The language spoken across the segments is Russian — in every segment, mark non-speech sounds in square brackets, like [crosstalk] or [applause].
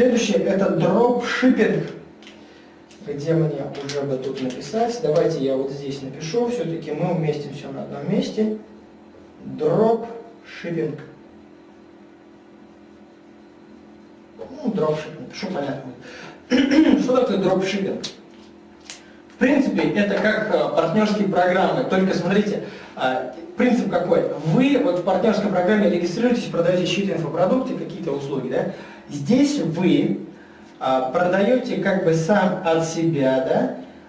Следующее это дропшиппинг. Где мне уже бы тут написать? Давайте я вот здесь напишу. Все-таки мы уместим все на одном месте. Дропшиппинг. Ну, дропшиппинг, что понятно. [clears throat] что такое дропшиппинг? Принципе, это как э, партнерские программы, только смотрите, э, принцип какой? Вы вот в партнерской программе регистрируетесь, продаете чьи-то инфопродукты, какие-то услуги, да? Здесь вы а, продаете как бы сам от себя,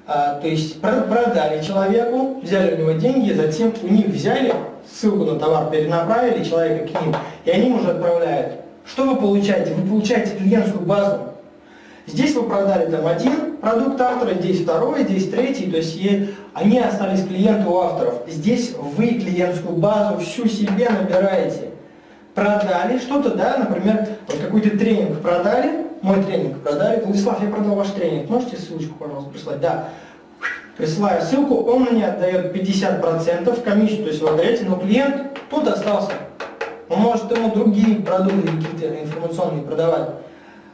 да? То есть продали человеку, взяли у него деньги, затем у них взяли ссылку на товар, перенаправили человека к ним, и они уже отправляют. Что вы получаете? Вы получаете клиентскую базу. Здесь вы продали там один продукт автора, здесь второй, здесь третий, то есть они остались клиенты у авторов. Здесь вы клиентскую базу всю себе набираете. Продали что-то, да, например, вот какой-то тренинг продали, мой тренинг продали. Владислав, я продал ваш тренинг, можете ссылочку, пожалуйста, прислать? Да. Присылаю ссылку, он мне отдает 50% комиссию, то есть вы отдаете, но клиент тут остался. Он может ему другие продукты какие-то информационные продавать.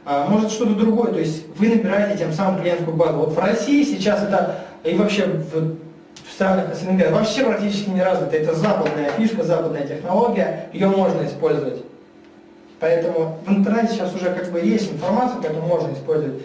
А, может что-то другое, то есть вы набираете тем самым клиентскую базу. Вот в России сейчас это, и вообще в, в странах СНГ, вообще практически не развито. Это западная фишка, западная технология, ее можно использовать. Поэтому в интернете сейчас уже как бы есть информация, поэтому можно использовать.